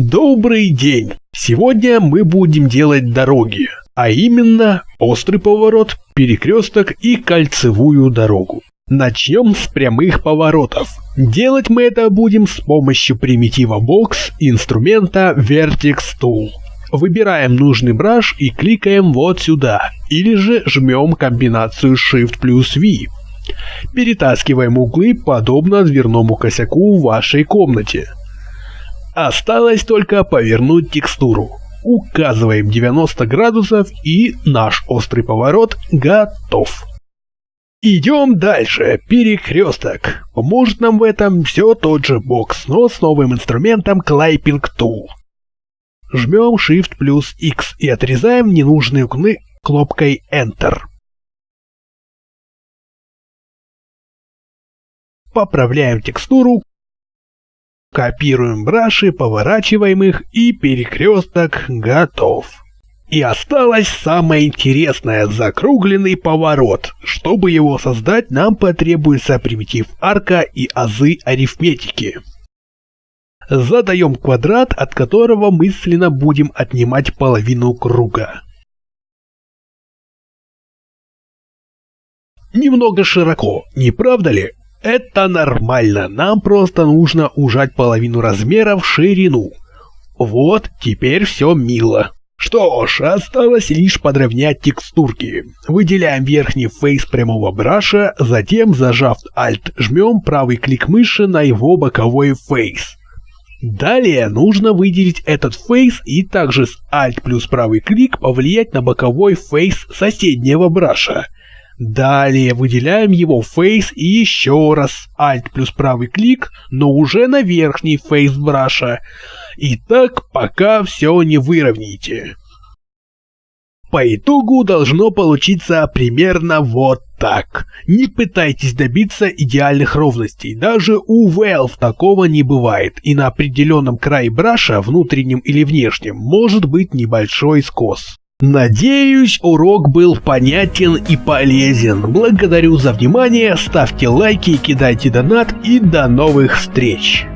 Добрый день! Сегодня мы будем делать дороги, а именно острый поворот, перекресток и кольцевую дорогу. Начнем с прямых поворотов. Делать мы это будем с помощью примитива Box инструмента Vertex Tool. Выбираем нужный браш и кликаем вот сюда, или же жмем комбинацию Shift плюс V. Перетаскиваем углы подобно дверному косяку в вашей комнате. Осталось только повернуть текстуру. Указываем 90 градусов и наш острый поворот готов. Идем дальше. Перекресток. Поможет нам в этом все тот же бокс, но с новым инструментом Clipping Tool. Жмем Shift плюс X и отрезаем ненужные углы кнопкой Enter. Поправляем текстуру Копируем браши, поворачиваем их и перекресток готов. И осталось самое интересное – закругленный поворот. Чтобы его создать, нам потребуется примитив арка и азы арифметики. Задаем квадрат, от которого мысленно будем отнимать половину круга. Немного широко, не правда ли? Это нормально, нам просто нужно ужать половину размера в ширину. Вот, теперь все мило. Что ж, осталось лишь подровнять текстурки. Выделяем верхний face прямого браша, затем, зажав Alt, жмем правый клик мыши на его боковой face. Далее нужно выделить этот face и также с Alt плюс правый клик повлиять на боковой face соседнего браша. Далее выделяем его фейс и еще раз Alt плюс правый клик, но уже на верхний фейс браша. И так пока все не выровняете. По итогу должно получиться примерно вот так. Не пытайтесь добиться идеальных ровностей, даже у Valve такого не бывает, и на определенном крае браша, внутреннем или внешнем, может быть небольшой скос. Надеюсь, урок был понятен и полезен. Благодарю за внимание, ставьте лайки, кидайте донат и до новых встреч!